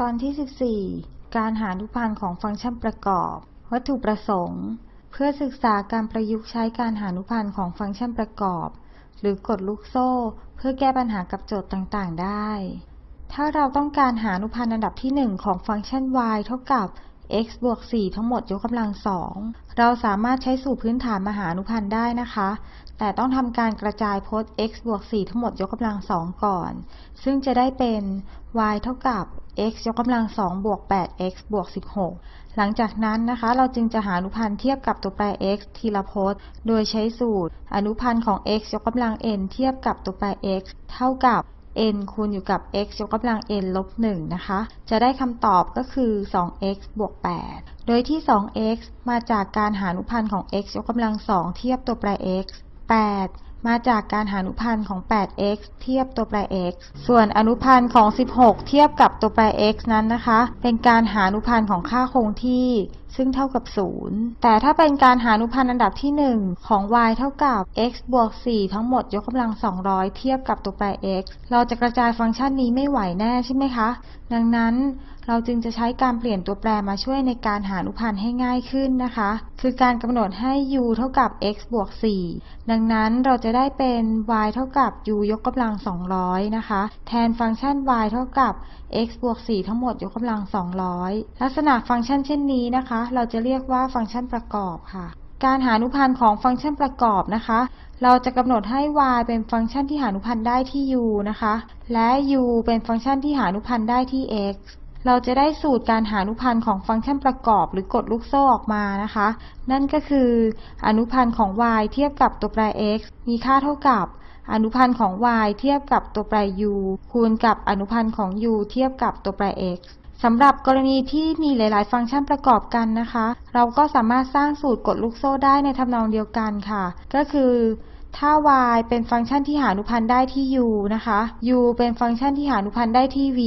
ตอนที่ 14 การหาอนุพันธ์ของฟังก์ชันประกอบ วัตถุประสงค์ เพื่อศึกษาการประยุกต์ใช้การหาอนุพันธ์ของฟังก์ชันประกอบ หรือกฎลูกโซ่ เพื่อแก้ปัญหากับโจทย์ต่าง ๆ ได้ ถ้าเราต้องการหาอนุพันธ์อันดับที่ 1 ของฟังก์ชัน y เท่ากับ x บวก 4 ทั้งหมดยกกำลังสองเราสามารถใช้สูตรพื้นฐานมาหาอนุพันธ์ได้นะคะ แต่ต้องทำการกระจายพจน์ x บวก 4 ทั้งหมดยกกำลังสองก่อน ซึ่งจะได้เป็น y เท่ากับ x ยกกำลังสองบวก 8x บวก 16 หลังจากนั้นนะคะ เราจึงจะหาอนุพันธ์เทียบกับตัวแปร x ทีละพจน์ โดยใช้สูตร อนุพันธ์ของ x ยกกำลัง n เทียบกับตัวแปร x เท่ากับ n คูณอยู่กับ x ยกกำลัง n ลบ1นะคะ จะได้คำตอบก็คือ 2x บวก 8 โดยที่ 2x มาจากการหาอนุพันธ์ของ x ยกกำลัง 2 เทียบตัวแปร x 8 มาจากการหาอนุพันธ์ของ 8x เทียบตัวแปร x ส่วนอนุพันธ์ของ 16 เทียบกับตัวแปร x นั้นนะคะ เป็นการหาอนุพันธ์ของค่าคงที่ซึ่งเท่ากับ 0 แต่ถ้าเป็นการหาอนุพันธ์อันดับที่ 1 ของ y เท่ากับ x บวก 4 ทั้งหมดยกกำลัง 200 เทียบกับตัวแปร x เราจะกระจายฟังก์ชันนี้ไม่ไหวแน่ใช่ไหมคะ ดังนั้น เราจึงจะใช้การเปลี่ยนตัวแปรมาช่วยในการหาอนุพันธ์ให้ง่ายขึ้นนะคะ คือการกำหนดให้ u เท่ากับ x บวก 4 ดังนั้นเราจะได้เป็น y เท่ากับ u ยกกำลัง 200 นะคะ แทนฟังก์ชัน y เท่ากับ x บวก 4 ทั้งหมดยกกำลัง 200 ลักษณะฟังก์ชันเช่นนี้นะคะ เราจะเรียกว่าฟังก์ชันประกอบค่ะการหาอนุพันธ์ของฟังก์ชันประกอบนะคะ เราจะกำหนดให้ y เป็นฟังก์ชันที่หาอนุพันธ์ได้ที่ u นะคะ และ u เป็นฟังก์ชันที่หาอนุพันธ์ได้ที่ x เราจะได้สูตรการหาอนุพันธ์ของฟังก์ชันประกอบหรือกฎลูกโซ่ออกมานะคะ นั่นก็คืออนุพันธ์ของ y เทียบกับตัวแปร x มีค่าเท่ากับ อนุพันธ์ของ y เทียบกับตัวแปร u คูณกับอนุพันธ์ของ u เทียบกับตัวแปร x สำหรับกรณีที่มีหลาย ๆ ฟังก์ชันประกอบกันนะคะ เราก็สามารถสร้างสูตรกฎลูกโซ่ได้ในทำนองเดียวกันค่ะ ก็คือ ถ้า y เป็นฟังก์ชันที่หาอนุพันธ์ได้ที่ u นะคะ u เป็นฟังก์ชันที่หาอนุพันธ์ได้ที่ v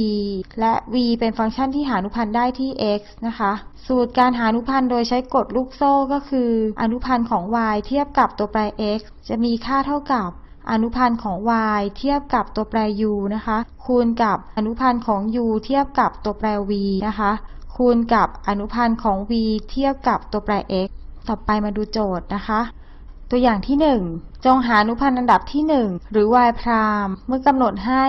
และ v เป็นฟังก์ชันที่หาอนุพันธ์ได้ที่ x นะคะ สูตรการหาอนุพันธ์โดยใช้กฎลูกโซ่ก็คือ อนุพันธ์ของ y เทียบกับตัวแปร x จะมีค่าเท่ากับอนุพันธ์ของ y เทียบกับตัวแปร u นะคะ คูณกับอนุพันธ์ของ u เทียบกับตัวแปร v นะคะ คูณกับอนุพันธ์ของ v เทียบกับตัวแปร x ต่อไปมาดูโจทย์นะคะ ตัวอย่างที่ 1 จงหาอนุพันธ์อันดับที่ 1 หรือ y พรามเมื่อกำหนดให้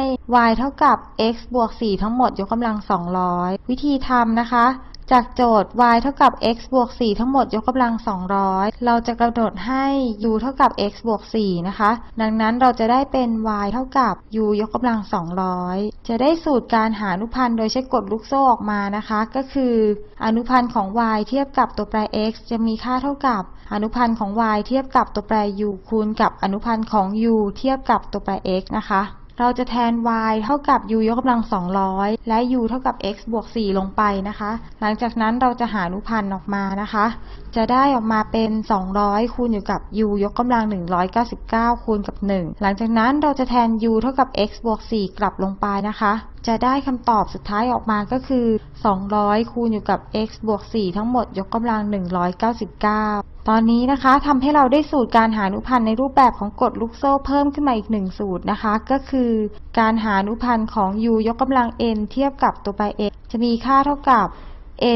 y เท่ากับ x บวก 4 ทั้งหมดยกกำลัง 200 วิธีทำนะคะ จากโจทย์ y เท่ากับ x บวก 4 ทั้งหมดยกกำลัง 200 เราจะกำหนดให้ u เท่ากับ x บวก 4 นะคะ ดังนั้นเราจะได้เป็น y เท่ากับ u ยกกำลัง 200 จะได้สูตรการหาอนุพันธ์โดยใช้กฎลูกโซ่ออกมานะคะ ก็คือ อนุพันธ์ของ y เทียบกับตัวแปร x จะมีค่าเท่ากับ อนุพันธ์ของ y เทียบกับตัวแปร u คูณกับอนุพันธ์ของ u เทียบกับตัวแปร x นะคะ เราจะแทน y เท่ากับ u ยกกำลัง 200 และ u เท่ากับ x บวก 4 ลงไปนะคะ หลังจากนั้นเราจะหาอนุพันธ์ออกมานะคะ จะได้ออกมาเป็น 200 คูณอยู่กับ u ยกกำลัง 199 คูณกับ 1 หลังจากนั้นเราจะแทน u เท่ากับ x บวก 4 กลับลงไปนะคะ จะได้คำตอบสุดท้ายออกมาก็คือ 200 คูณอยู่กับ x บวก 4 ทั้งหมดยกกำลัง 199 ตอนนี้นะคะทำให้เราได้สูตรการหาอนุพันธ์ในรูปแบบของกฎลูกโซ่เพิ่มขึ้นมาอีกหนึ่งสูตรนะคะ ก็คือ การหาอนุพันธ์ของ u ยกกำลัง n เทียบกับตัวแปร x จะมีค่าเท่ากับ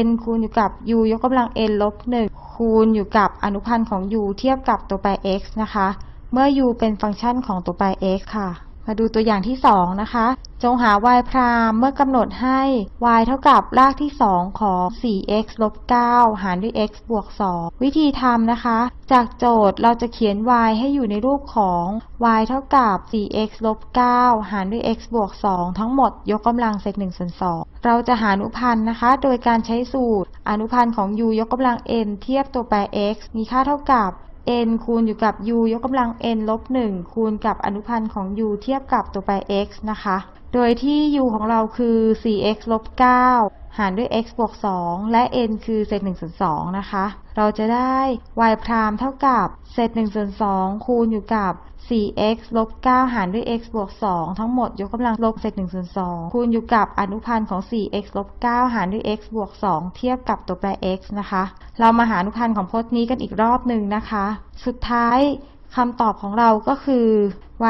n คูณอยู่กับ u ยกกำลัง n ลบ1คูณอยู่กับอนุพันธ์ของ u เทียบกับตัวแปร x นะคะ เมื่อ u เป็นฟังก์ชันของตัวแปร x ค่ะ มาดูตัวอย่างที่ 2 นะคะ จงหา y พรามเมื่อกำหนดให้ y เท่ากับรากที่ 2 ของ 4x ลบ 9 หารด้วย x บวก 2 วิธีทำนะคะ จากโจทย์เราจะเขียน y ให้อยู่ในรูปของ y เท่ากับ 4x ลบ 9 หารด้วย x บวก 2 ทั้งหมดยกกำลังเศษ1ส่วน2เราจะหาอนุพันธ์นะคะ โดยการใช้สูตร อนุพันธ์ของ u ยกกำลัง n เทียบตัวแปร x มีค่าเท่ากับ n คูณอยู่กับ u ยกกำลัง n ลบ 1 คูณกับอนุพันธ์ของ u เทียบกับตัวแปร x นะคะ โดยที่ u ของเราคือ 4x ลบ 9 หารด้วย x บวก 2 และ n คือเศษ1ส่วน2นะคะ เราจะได้ y พรามเท่ากับเศษ1ส่วน2คูณอยู่กับ 4x ลบ 9 หารด้วย x บวก 2 ทั้งหมดยกกำลังลบเศษ1ส่วน2คูณอยู่กับอนุพันธ์ของ 4x ลบ 9 หารด้วย x บวก 2 เทียบกับตัวแปร x นะคะ เรามาหาอนุพันธ์ของพจน์นี้กันอีกรอบหนึ่งนะคะ สุดท้ายคำตอบของเราก็คือ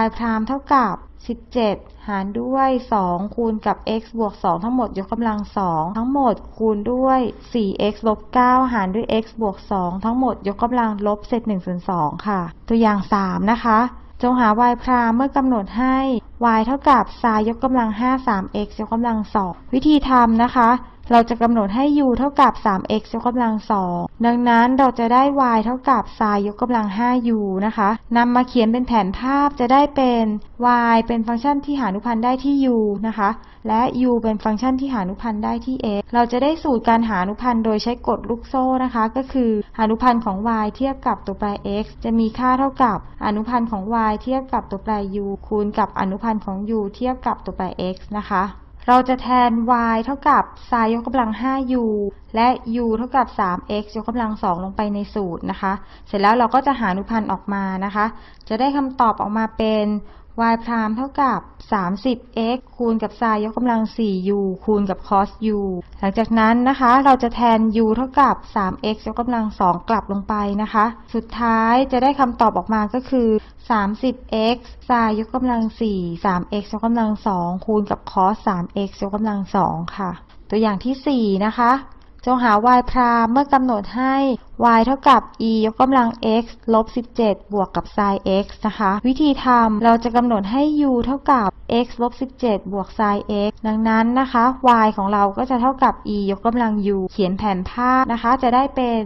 y พรามเท่ากับ 17 หารด้วย 2 คูณกับ x บวก 2 ทั้งหมดยกกำลัง 2 ทั้งหมดคูณด้วย 4x ลบ 9 หารด้วย x บวก 2 ทั้งหมดยกกำลังลบเศษ1ส่วน2ค่ะ ตัวอย่าง 3 นะคะ จงหา y พรามเมื่อกำหนดให้ y เท่ากับ sin ยกกำลัง5 3x ยกกำลัง 2 วิธีทำนะคะ เราจะกำหนดให้ u เท่ากับ 3x ยกกำลัง 2 ดังนั้นเราจะได้ y เท่ากับ sin ยกกำลัง 5u นะคะนำมาเขียนเป็นแผนภาพจะได้เป็น y เป็นฟังก์ชันที่หานุพันธ์ได้ที่ u นะคะ และ u เป็นฟังก์ชันที่หานุพันธ์ได้ที่ x เราจะได้สูตรการหานุพันธ์โดยใช้กฎลูกโซ่นะคะ ก็คือหานุพันธ์ของ y เทียบกับตัวแปร x จะมีค่าเท่ากับอนุพันธ์ของ y เทียบกับตัวแปร u คูณกับอนุพันธ์ของ u เทียบกับตัวแปร x นะคะ เราจะแทน y เท่ากับ sin ยกกำลัง 5u และ u เท่ากับ 3x ยกกำลัง 2 ลงไปในสูตรนะคะ เสร็จแล้วเราก็จะหาอนุพันธ์ออกมานะคะ จะได้คำตอบออกมาเป็น y พรามเท่ากับ 30x คูณกับ sin ยกกำลัง 4u คูณกับ cos u หลังจากนั้นนะคะ เราจะแทน u เท่ากับ 3x ยกกำลัง 2 กลับลงไปนะคะ สุดท้ายจะได้คำตอบออกมาก็คือ 30x sin ยกกำลัง 4 3x ยกกำลัง 2 คูณกับ cos 3x ยกกำลัง 2 ค่ะ ตัวอย่างที่ 4 นะคะจงหา y พรามเมื่อกำหนดให้ y เท่ากับ e ยกกำลัง x ลบ 17 บวกกับ sin x นะคะ วิธีทำเราจะกำหนดให้ u เท่ากับ x ลบ 17 บวก sin x ดังนั้นนะคะ y ของเราก็จะเท่ากับ e ยกกำลัง u เขียนแผนภาพนะคะ จะได้เป็น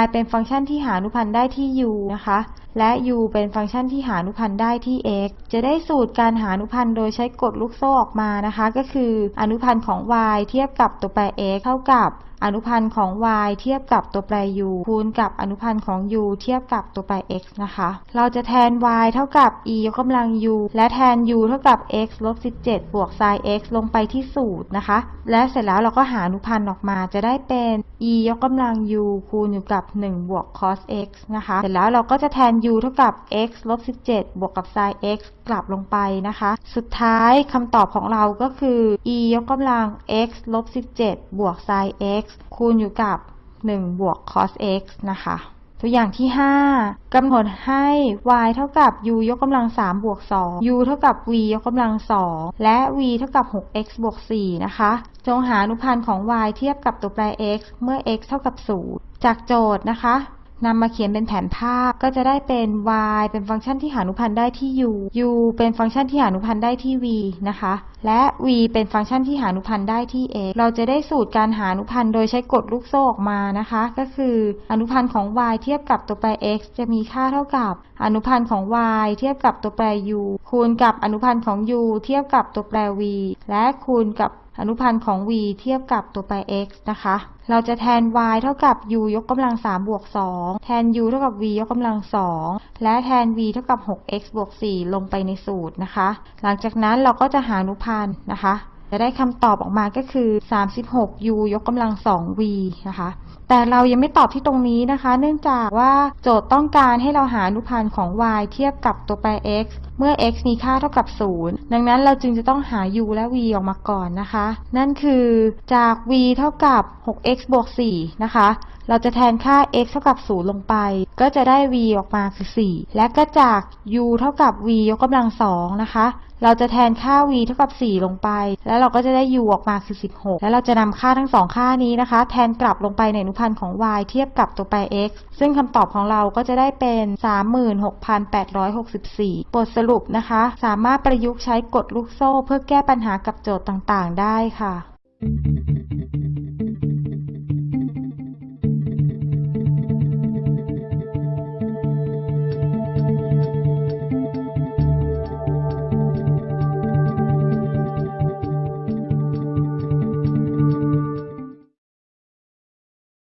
y เป็นฟังก์ชันที่หาอนุพันธ์ได้ที่ u นะคะ และ u เป็นฟังก์ชันที่หาอนุพันธ์ได้ที่ x จะได้สูตรการหาอนุพันธ์โดยใช้กฎลูกโซ่ออกมานะคะ ก็คืออนุพันธ์ของ y เทียบกับตัวแปร x เท่ากับอนุพันธ์ของ y เทียบกับตัวแปร u คููณกับอนุพันธ์ของ u เทียบกับตัวแปร x นะคะ เราจะแทน y เท่ากับ e ยกกำลัง u และแทน u เท่ากับ x ลบ17 บวก sin x ลงไปที่สูตรนะคะ และเสร็จแล้วเราก็หาอนุพันธ์ออกมาจะได้เป็น e ยกกำลัง u คูณอยู่กับ 1 บวก cos x นะคะ เสร็จแล้วเราก็จะแทน u เท่ากับ x ลบ17 บวกกับ sin x กลับลงไปนะคะ สุดท้ายคำตอบของเราก็คือ e ยกกำลัง x ลบ17 บวก sin x คูณอยู่กับ 1 บวก cos x นะคะ ตัวอย่างที่ 5กำหนดให้ y เท่ากับ u ยกกำลัง 3 บวก 2 u เท่ากับ v ยกกำลัง 2 และ v เท่ากับ 6x บวก 4 นะคะ จงหาอนุพันธ์ของ y เทียบกับตัวแปร x เมื่อ x เท่ากับ 0 จากโจทย์นะคะ นำมาเขียนเป็นแผนภาพก็จะได้เป็น y เป็นฟังก์ชันที่หาอนุพันธ์ได้ที่ u u เป็นฟังก์ชันที่หาอนุพันธ์ได้ที่ v นะคะ และ v เป็นฟังก์ชันที่หาอนุพันธ์ได้ที่ x เราจะได้สูตรการหาอนุพันธ์โดยใช้กฎลูกโซ่ออกมานะคะ ก็คืออนุพันธ์ของ y เทียบกับตัวแปร x จะมีค่าเท่ากับ อนุพันธ์ของ y เทียบกับตัวแปร u คูณกับอนุพันธ์ของ u เทียบกับตัวแปร v และคูณกับ อนุพันธ์ของ v เทียบกับตัวแปร x นะคะ เราจะแทน y เท่ากับ u ยกกำลัง3บวก2แทน u เท่ากับ v ยกกำลัง 2 และแทน v เท่ากับ 6x บวก4ลงไปในสูตรนะคะ หลังจากนั้นเราก็จะหาอนุพันธ์นะคะ จะได้คำตอบออกมาก็คือ 36u ยกกำลัง 2v นะคะ แต่เรายังไม่ตอบที่ตรงนี้นะคะ เนื่องจากว่าโจทย์ต้องการให้เราหาอนุพันธ์ของ y เทียบกับตัวแปร x เมื่อ x มีค่าเท่ากับ 0 ดังนั้นเราจึงจะต้องหา u และ v ออกมาก่อนนะคะ นั่นคือจาก v เท่ากับ 6x บวก 4 นะคะ เราจะแทนค่า x เท่ากับ 0 ลงไป ก็จะได้ v ออกมาคือ 4 และก็จาก u เท่ากับ v ยกกำลัง 2 นะคะ เราจะแทนค่า v เท่ากับ 4 ลงไป แล้วเราก็จะได้ u ออกมาคือ 16 แล้วเราจะนำค่าทั้งสองค่านี้นะคะ แทนกลับลงไปในอนุพันธ์ของ y เทียบกับตัวแปร x ซึ่งคำตอบของเราก็จะได้เป็น 36,864 บทสรุปนะคะ สามารถประยุกต์ใช้กฎลูกโซ่ เพื่อแก้ปัญหากับโจทย์ต่างๆ ได้ค่ะ